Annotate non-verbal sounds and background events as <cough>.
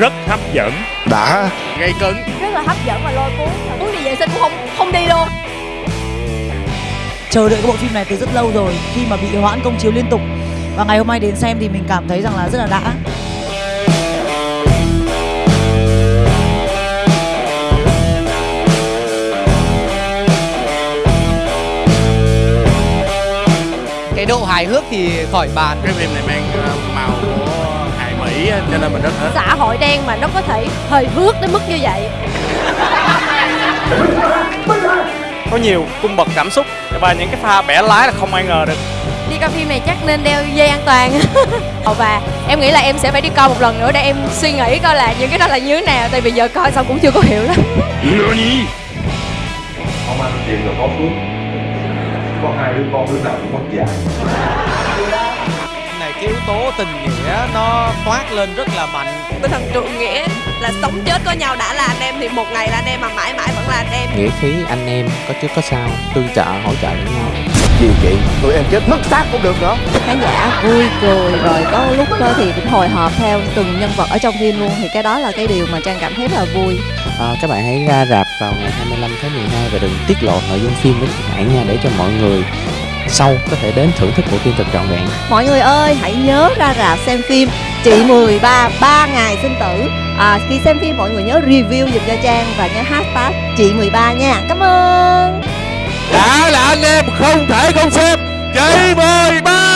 rất hấp dẫn. Đã. Gây cấn. Rất là hấp dẫn và lôi cuốn. Muốn đi vệ sinh cũng không không đi luôn. Chờ đợi cái bộ phim này từ rất lâu rồi khi mà bị hoãn công chiếu liên tục. Và ngày hôm nay đến xem thì mình cảm thấy rằng là rất là đã. Cái độ hài hước thì khỏi bàn. Cái phim này mang á, cho nên mình rất thích. Xã hội đen mà nó có thể hời hước đến mức như vậy. Có nhiều cung bậc cảm xúc và những cái pha bẻ lái là không ai ngờ được. Đi coi phim này chắc nên đeo dây an toàn. <laughs> Và em nghĩ là em sẽ phải đi coi một lần nữa để em suy nghĩ coi là những cái đó là như thế nào tại vì giờ coi xong cũng chưa có hiểu lắm. Không ăn chuyện rồi có phước có hai đứa con đứa nào cũng mất dạy tố tình nghĩa nó toát lên rất là mạnh. Tinh thần trượng nghĩa là sống chết có nhau đã là anh em thì một ngày là anh em mà mãi mãi vẫn là anh em. Nghĩa khí anh em có trước có sau tương trợ hỗ trợ lẫn nhau. Gì chị? Tụi em chết mất xác cũng được nữa khán giả vui cười rồi có lúc đó thì cũng hồi hộp theo từng nhân vật ở trong phim luôn. Thì cái đó là cái điều mà trang cảm thấy rất là vui. À, các bạn hãy ra rạp vào ngày 25 tháng 12 và đừng tiết lộ nội dung phim đến các bạn nha để cho mọi người sau có thể đến thưởng thức bộ phim thật trọn vẹn. Mọi người ơi hãy nhớ ra rạp xem phim chị 13 ba ngày sinh tử. À, khi xem phim mọi người nhớ review dùm cho trang và nhớ hashtag chị 13 nha. Cảm ơn. Đã là anh em không thể không xem chị mười ba